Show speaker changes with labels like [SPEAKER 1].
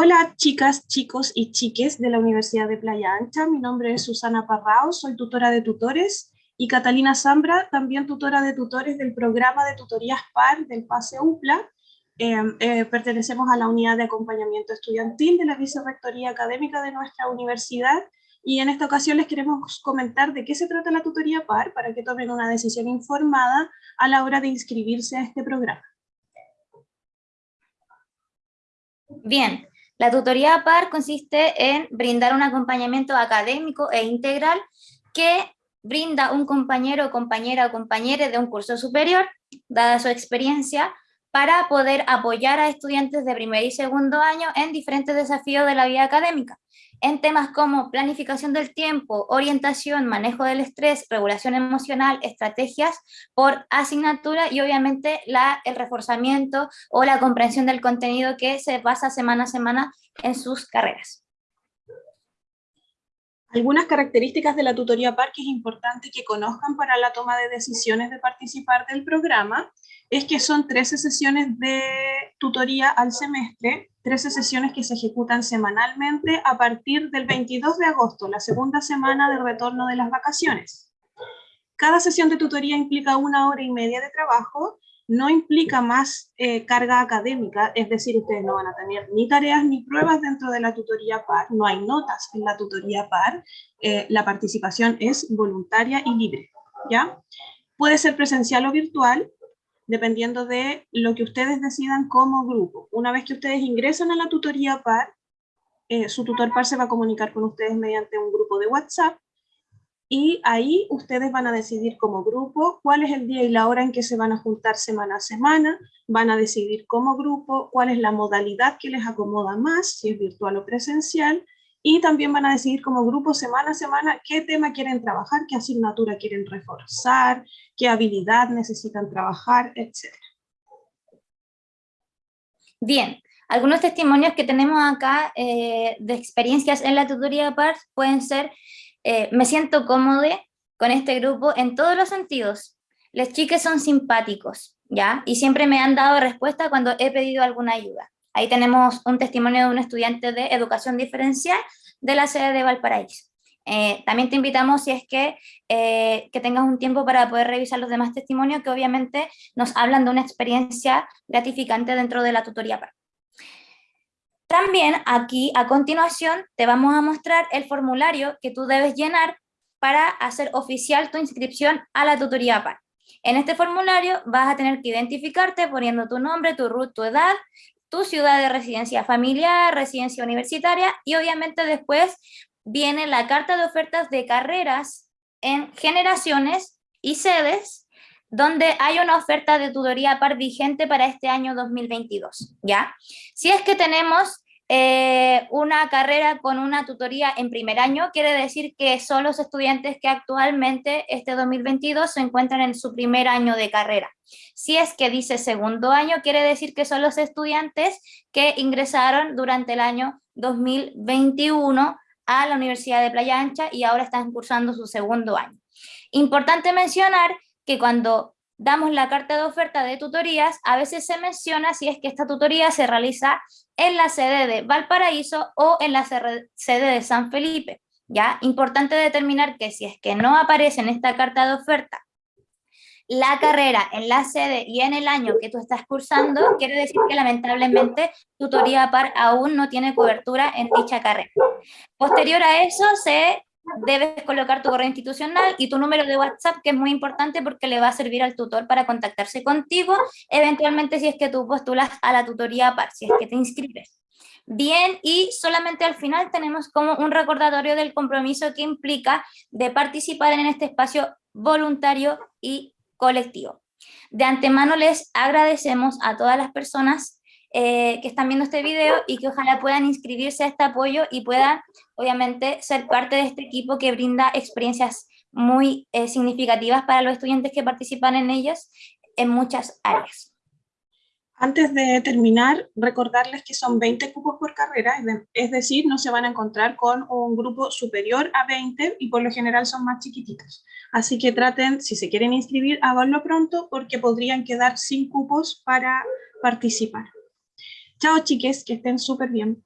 [SPEAKER 1] Hola chicas, chicos y chiques de la Universidad de Playa Ancha. Mi nombre es Susana Parrao, soy tutora de tutores y Catalina Zambra, también tutora de tutores del programa de tutorías PAR del PASE UPLA. Em, eh, pertenecemos a la unidad de acompañamiento estudiantil de la Vicerrectoría Académica de nuestra universidad y en esta ocasión les queremos comentar de qué se trata la tutoría PAR para que tomen una decisión informada a la hora de inscribirse a este programa.
[SPEAKER 2] Bien, la tutoría PAR consiste en brindar un acompañamiento académico e integral que brinda un compañero compañera o compañere de un curso superior, dada su experiencia, para poder apoyar a estudiantes de primer y segundo año en diferentes desafíos de la vida académica en temas como planificación del tiempo, orientación, manejo del estrés, regulación emocional, estrategias por asignatura y obviamente el reforzamiento o la comprensión del contenido que se basa semana a semana en sus carreras.
[SPEAKER 1] Algunas características de la tutoría PAR que es importante que conozcan para la toma de decisiones de participar del programa es que son 13 sesiones de tutoría al semestre, 13 sesiones que se ejecutan semanalmente a partir del 22 de agosto, la segunda semana del retorno de las vacaciones. Cada sesión de tutoría implica una hora y media de trabajo, no implica más eh, carga académica, es decir, ustedes no van a tener ni tareas ni pruebas dentro de la tutoría PAR, no hay notas en la tutoría PAR, eh, la participación es voluntaria y libre, ¿ya? Puede ser presencial o virtual, dependiendo de lo que ustedes decidan como grupo. Una vez que ustedes ingresan a la tutoría PAR, eh, su tutor PAR se va a comunicar con ustedes mediante un grupo de WhatsApp y ahí ustedes van a decidir como grupo cuál es el día y la hora en que se van a juntar semana a semana, van a decidir como grupo cuál es la modalidad que les acomoda más, si es virtual o presencial, y también van a decidir como grupo semana a semana qué tema quieren trabajar, qué asignatura quieren reforzar, qué habilidad necesitan trabajar, etc.
[SPEAKER 2] Bien, algunos testimonios que tenemos acá eh, de experiencias en la tutoría PAR pueden ser, eh, me siento cómodo con este grupo en todos los sentidos. Los chiques son simpáticos, ¿ya? Y siempre me han dado respuesta cuando he pedido alguna ayuda. Ahí tenemos un testimonio de un estudiante de educación diferencial de la sede de Valparaíso. Eh, también te invitamos, si es que, eh, que tengas un tiempo para poder revisar los demás testimonios, que obviamente nos hablan de una experiencia gratificante dentro de la tutoría PAR. También aquí, a continuación, te vamos a mostrar el formulario que tú debes llenar para hacer oficial tu inscripción a la tutoría PAR. En este formulario vas a tener que identificarte poniendo tu nombre, tu root, tu edad, tu ciudad de residencia familiar, residencia universitaria y obviamente después viene la carta de ofertas de carreras en generaciones y sedes donde hay una oferta de tutoría par vigente para este año 2022, ¿ya? Si es que tenemos eh, una carrera con una tutoría en primer año, quiere decir que son los estudiantes que actualmente este 2022 se encuentran en su primer año de carrera. Si es que dice segundo año, quiere decir que son los estudiantes que ingresaron durante el año 2021 a la Universidad de Playa Ancha y ahora están cursando su segundo año. Importante mencionar que cuando damos la carta de oferta de tutorías, a veces se menciona si es que esta tutoría se realiza en la sede de Valparaíso o en la sede de San Felipe. ¿ya? Importante determinar que si es que no aparece en esta carta de oferta la carrera en la sede y en el año que tú estás cursando, quiere decir que lamentablemente tutoría par aún no tiene cobertura en dicha carrera. Posterior a eso se debes colocar tu correo institucional y tu número de WhatsApp, que es muy importante porque le va a servir al tutor para contactarse contigo, eventualmente si es que tú postulas a la tutoría PAR, si es que te inscribes. Bien, y solamente al final tenemos como un recordatorio del compromiso que implica de participar en este espacio voluntario y colectivo. De antemano les agradecemos a todas las personas eh, que están viendo este video y que ojalá puedan inscribirse a este apoyo y puedan, obviamente, ser parte de este equipo que brinda experiencias muy eh, significativas para los estudiantes que participan en ellas en muchas áreas.
[SPEAKER 1] Antes de terminar, recordarles que son 20 cupos por carrera, es decir, no se van a encontrar con un grupo superior a 20 y por lo general son más chiquititos. Así que traten, si se quieren inscribir, háganlo pronto porque podrían quedar sin cupos para participar. Chao chiques, que estén súper bien.